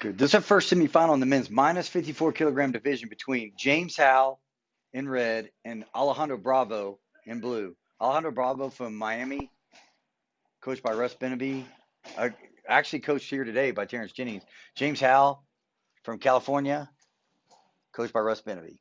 Good. This is our first semifinal in the men's minus 54 kilogram division between James Howe in red and Alejandro Bravo in blue. Alejandro Bravo from Miami, coached by Russ Benaby. Uh, actually coached here today by Terrence Jennings. James Howe from California, coached by Russ Benaby.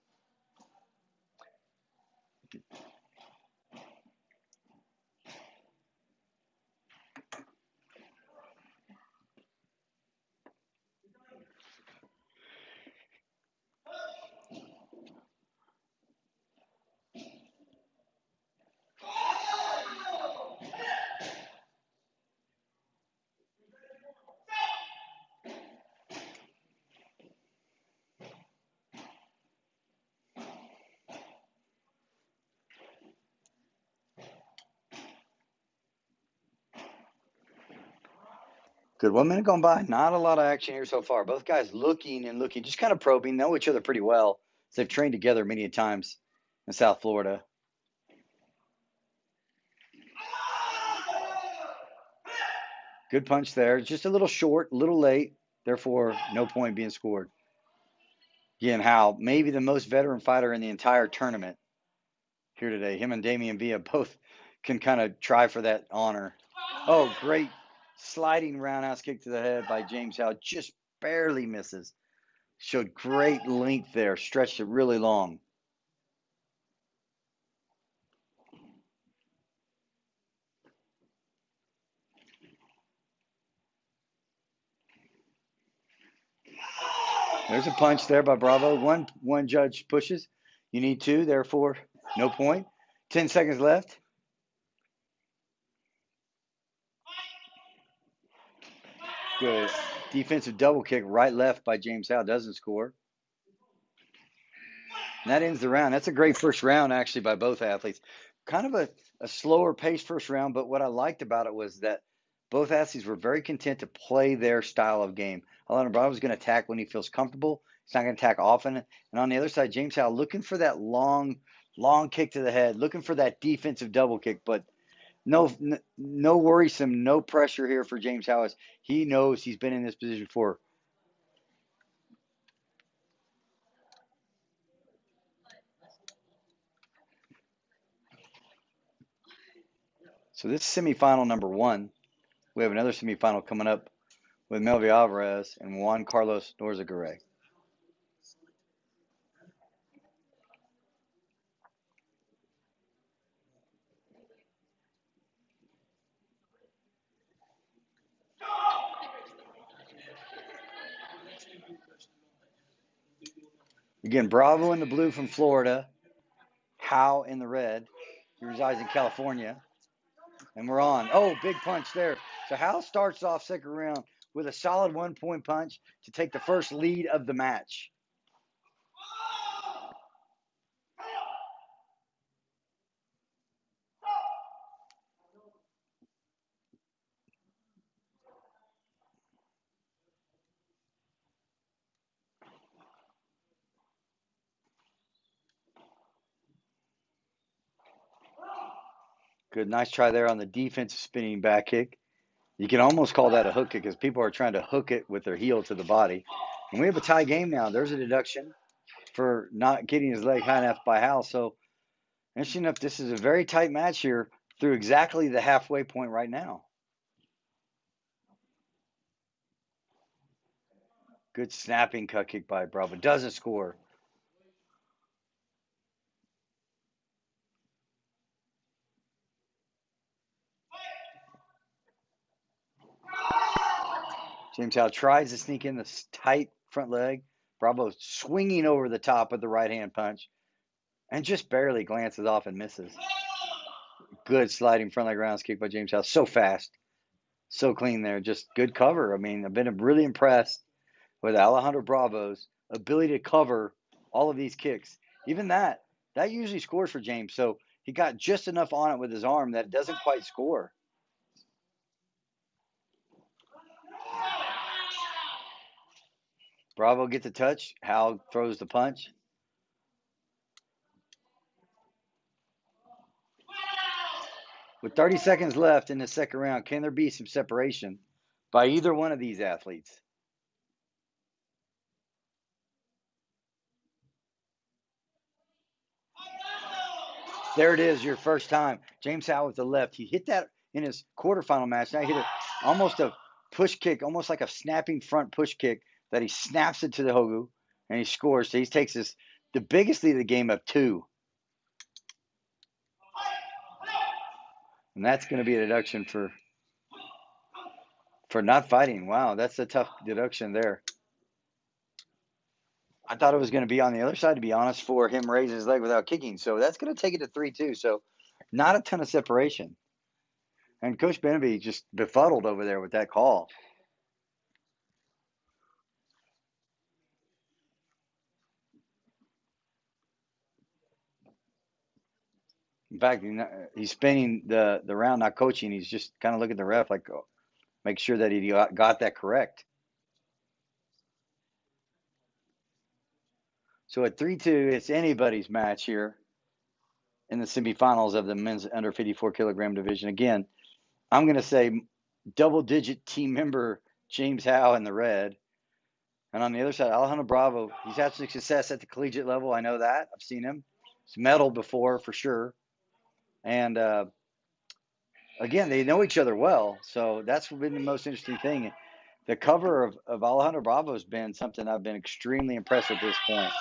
Good. One minute gone by. Not a lot of action here so far. Both guys looking and looking, just kind of probing, know each other pretty well. So they've trained together many times in South Florida. Good punch there. Just a little short, a little late. Therefore, no point being scored. Again, Howe, maybe the most veteran fighter in the entire tournament here today. Him and Damian Villa both can kind of try for that honor. Oh, great sliding roundhouse kick to the head by James Howe. Just barely misses. Showed great length there, stretched it really long. There's a punch there by Bravo. One one judge pushes. You need two, therefore no point. Ten seconds left. Good defensive double kick, right left by James Howe doesn't score. And that ends the round. That's a great first round actually by both athletes. Kind of a, a slower pace first round, but what I liked about it was that both athletes were very content to play their style of game. Alana Brown was going to attack when he feels comfortable. He's not going to attack often. And on the other side, James Howe looking for that long, long kick to the head, looking for that defensive double kick. But no, no worrisome, no pressure here for James Howe. He knows he's been in this position before. So this is semifinal number one. We have another semifinal coming up with Melvin Alvarez and Juan Carlos Norzagaray. Again, Bravo in the blue from Florida, Howe in the red. He resides in California. And we're on. Oh, big punch there. So Howe starts off second round with a solid one point punch to take the first lead of the match. Good, nice try there on the defensive spinning back kick. You can almost call that a hook kick because people are trying to hook it with their heel to the body. And we have a tie game now. There's a deduction for not getting his leg high enough by Howe. So, interesting enough, this is a very tight match here through exactly the halfway point right now. Good snapping cut kick by Bravo. Doesn't score. James Howe tries to sneak in the tight front leg. Bravo swinging over the top of the right hand punch and just barely glances off and misses. Good sliding front leg rounds kick by James Howe. So fast, so clean there. Just good cover. I mean, I've been really impressed with Alejandro Bravo's ability to cover all of these kicks. Even that, that usually scores for James. So he got just enough on it with his arm that it doesn't quite score. Bravo gets the touch. Howe throws the punch. With 30 seconds left in the second round, can there be some separation by either one of these athletes? There it is, your first time. James Howe with the left. He hit that in his quarterfinal match. Now he hit a, almost a push kick, almost like a snapping front push kick that he snaps it to the Hogu and he scores. So he takes this the biggest lead of the game of two. And that's going to be a deduction for for not fighting. Wow, that's a tough deduction there. I thought it was going to be on the other side, to be honest, for him raising his leg without kicking. So that's going to take it to 3 2. So not a ton of separation. And Coach Benaby just befuddled over there with that call. In fact, he's spinning the, the round, not coaching. He's just kind of looking at the ref like, oh, make sure that he got, that correct. So at 3 2, it's anybody's match here in the semifinals of the men's under 54 kilogram division. Again, I'm going to say double digit team member James Howe in the red. And on the other side, Alejandro Bravo. He's had some success at the collegiate level. I know that. I've seen him. He's medaled before for sure. And uh, again, they know each other well. So that's been the most interesting thing. The cover of, of Alejandro Bravo has been something I've been extremely impressed at this point.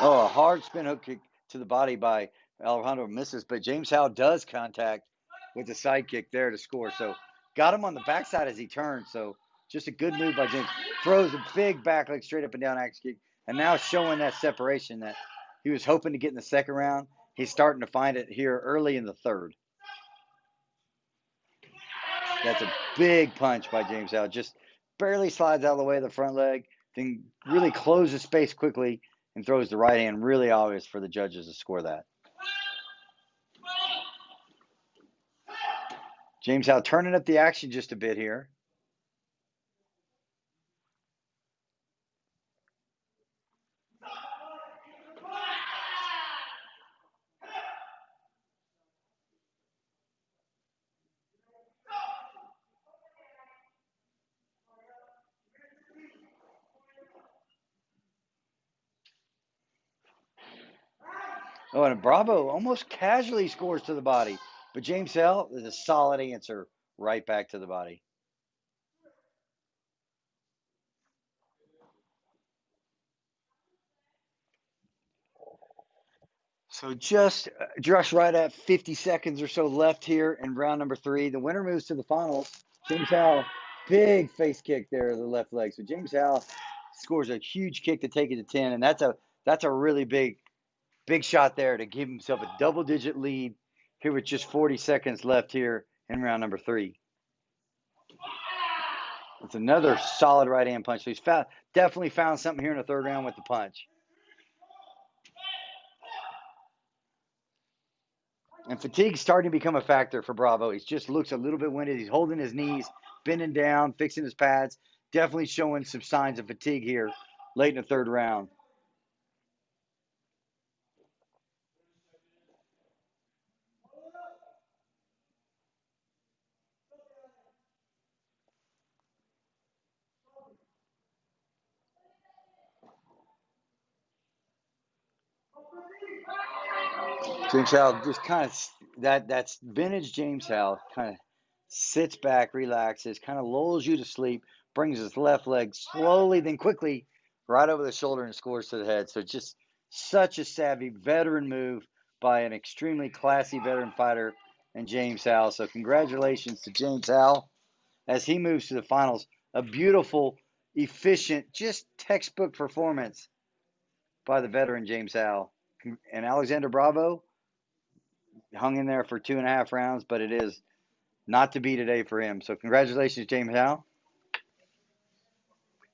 Oh, a hard spin hook kick to the body by Alejandro misses, but James Howe does contact with the side kick there to score. So got him on the backside as he turned. So just a good move by James. Throws a big back leg straight up and down axe kick, and now showing that separation that he was hoping to get in the second round. He's starting to find it here early in the third. That's a big punch by James Howe. Just barely slides out of the way of the front leg, then really closes space quickly and throws the right hand really obvious for the judges to score that. James Howe turning up the action just a bit here. Oh, and Bravo almost casually scores to the body. But James Howe is a solid answer right back to the body. So just uh, just right at 50 seconds or so left here in round number three. The winner moves to the finals. James Howell, big face kick there, the left leg. So James Howell scores a huge kick to take it to 10, and that's a that's a really big Big shot there to give himself a double digit lead here with just 40 seconds left here in round number three. It's another solid right hand punch. So he's found, definitely found something here in the third round with the punch. And fatigue's starting to become a factor for Bravo. He just looks a little bit winded. He's holding his knees, bending down, fixing his pads. Definitely showing some signs of fatigue here late in the third round. James Howe just kind of that that's vintage James Howe kind of sits back, relaxes, kind of lulls you to sleep, brings his left leg slowly, then quickly right over the shoulder and scores to the head. So just such a savvy veteran move by an extremely classy veteran fighter and James Howe. So congratulations to James Howe as he moves to the finals. A beautiful, efficient, just textbook performance by the veteran James Howe. And Alexander Bravo hung in there for two and a half rounds, but it is not to be today for him. So congratulations, James Howe.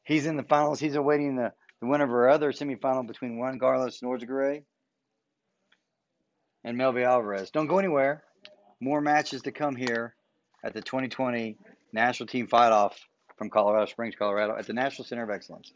He's in the finals. He's awaiting the, the winner of our other semifinal between Juan Carlos Norzagaray and Melvy Alvarez. Don't go anywhere. More matches to come here at the 2020 National Team Fight Off from Colorado Springs, Colorado, at the National Center of Excellence.